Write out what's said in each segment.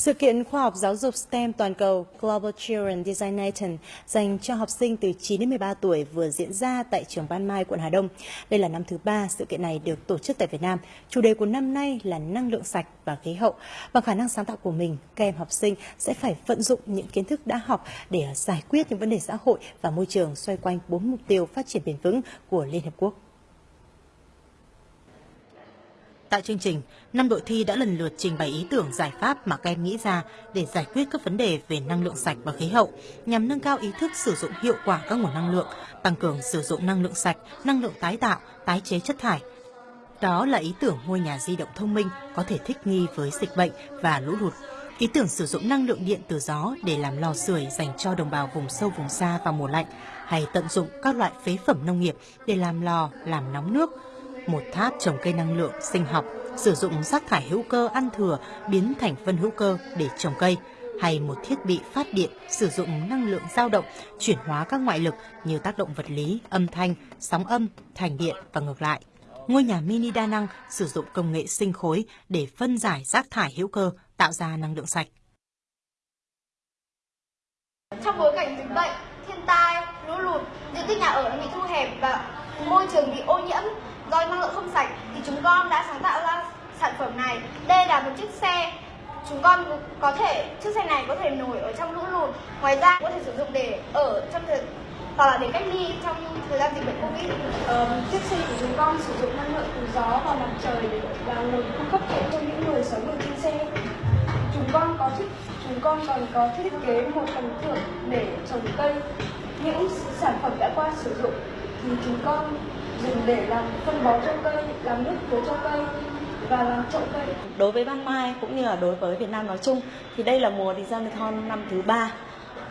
Sự kiện khoa học giáo dục STEM toàn cầu Global Children Designaton dành cho học sinh từ 9 đến 13 tuổi vừa diễn ra tại trường Ban Mai, quận Hà Đông. Đây là năm thứ ba sự kiện này được tổ chức tại Việt Nam. Chủ đề của năm nay là năng lượng sạch và khí hậu. Bằng khả năng sáng tạo của mình, các em học sinh sẽ phải vận dụng những kiến thức đã học để giải quyết những vấn đề xã hội và môi trường xoay quanh bốn mục tiêu phát triển bền vững của Liên Hợp Quốc. Tại chương trình, năm đội thi đã lần lượt trình bày ý tưởng giải pháp mà các em nghĩ ra để giải quyết các vấn đề về năng lượng sạch và khí hậu, nhằm nâng cao ý thức sử dụng hiệu quả các nguồn năng lượng, tăng cường sử dụng năng lượng sạch, năng lượng tái tạo, tái chế chất thải. Đó là ý tưởng ngôi nhà di động thông minh có thể thích nghi với dịch bệnh và lũ lụt. Ý tưởng sử dụng năng lượng điện từ gió để làm lò sưởi dành cho đồng bào vùng sâu vùng xa vào mùa lạnh, hay tận dụng các loại phế phẩm nông nghiệp để làm lò, làm nóng nước, một tháp trồng cây năng lượng sinh học, sử dụng rác thải hữu cơ ăn thừa biến thành phân hữu cơ để trồng cây, hay một thiết bị phát điện sử dụng năng lượng dao động chuyển hóa các ngoại lực như tác động vật lý, âm thanh, sóng âm thành điện và ngược lại. Ngôi nhà mini đa năng sử dụng công nghệ sinh khối để phân giải rác thải hữu cơ tạo ra năng lượng sạch. Trong bối cảnh dịch bệnh, thiên tai, lũ lụt, diện tích nhà ở bị thu hẹp và môi trường bị ô nhiễm do năng lượng không sạch thì chúng con đã sáng tạo ra sản phẩm này. Đây là một chiếc xe chúng con có thể chiếc xe này có thể nổi ở trong lũ lụt ngoài ra có thể sử dụng để ở trong thời hoặc là để cách ly trong thời gian dịch bệnh covid. Ờ, chiếc xe của chúng con sử dụng năng lượng từ gió và mặt trời để là nguồn cung cấp điện cho những người sống ở trên xe. Chúng con có thiết chúng con còn có thiết kế một phần thưởng để trồng cây. Những sản phẩm đã qua sử dụng thì chúng con dùng để làm phân bón cho cây, làm nước tưới cho cây và làm trộn cây. Đối với Ban Mai cũng như là đối với Việt Nam nói chung thì đây là mùa Designathon năm thứ ba.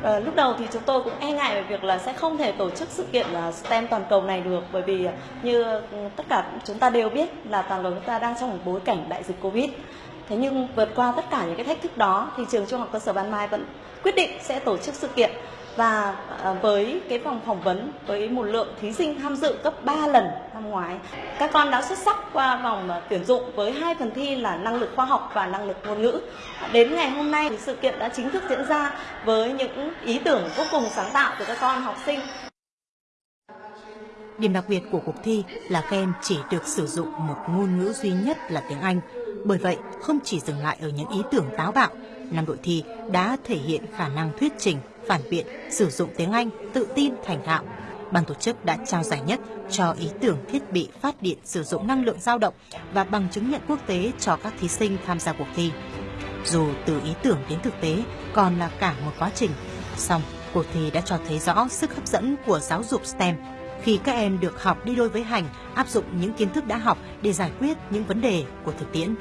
À, lúc đầu thì chúng tôi cũng e ngại về việc là sẽ không thể tổ chức sự kiện STEM toàn cầu này được bởi vì như tất cả chúng ta đều biết là toàn cầu chúng ta đang trong một bối cảnh đại dịch Covid. Thế nhưng vượt qua tất cả những cái thách thức đó thì trường trung học cơ sở Ban Mai vẫn quyết định sẽ tổ chức sự kiện và à, với cái vòng phỏng vấn, với một lượng thí sinh tham dự gấp 3 lần năm ngoái. Các con đã xuất sắc qua vòng à, tuyển dụng với hai phần thi là năng lực khoa học và năng lực ngôn ngữ. Đến ngày hôm nay thì sự kiện đã chính thức diễn ra với những ý tưởng vô cùng sáng tạo của các con học sinh. Điểm đặc biệt của cuộc thi là các em chỉ được sử dụng một ngôn ngữ duy nhất là tiếng Anh. Bởi vậy, không chỉ dừng lại ở những ý tưởng táo bạo, năm đội thi đã thể hiện khả năng thuyết trình, phản biện, sử dụng tiếng Anh, tự tin, thành thạo. Ban tổ chức đã trao giải nhất cho ý tưởng thiết bị phát điện sử dụng năng lượng dao động và bằng chứng nhận quốc tế cho các thí sinh tham gia cuộc thi. Dù từ ý tưởng đến thực tế còn là cả một quá trình, song cuộc thi đã cho thấy rõ sức hấp dẫn của giáo dục STEM khi các em được học đi đôi với hành, áp dụng những kiến thức đã học để giải quyết những vấn đề của thực tiễn.